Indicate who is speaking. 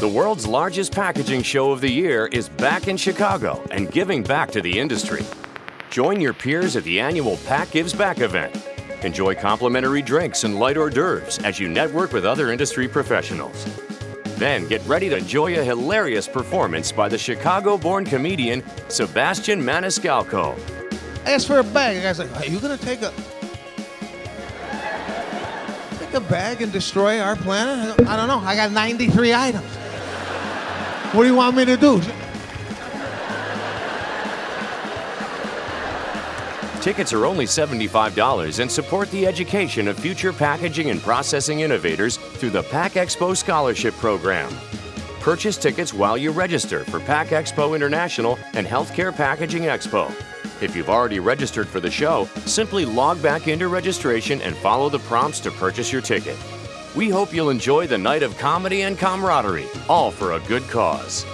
Speaker 1: The world's largest packaging show of the year is back in Chicago and giving back to the industry. Join your peers at the annual Pack Gives Back event. Enjoy complimentary drinks and light hors d'oeuvres as you network with other industry professionals. Then get ready to enjoy a hilarious performance by the Chicago born comedian Sebastian Maniscalco.
Speaker 2: Asked for a bag. The guy's like, Are you going to take a. Take a bag and destroy our planet? I don't know. I got 93 items. What do you want me to do?
Speaker 1: Tickets are only $75 and support the education of future packaging and processing innovators through the Pack Expo Scholarship Program. Purchase tickets while you register for Pack Expo International and Healthcare Packaging Expo. If you've already registered for the show, simply log back into registration and follow the prompts to purchase your ticket. We hope you'll enjoy the night of comedy and camaraderie, all for a good cause.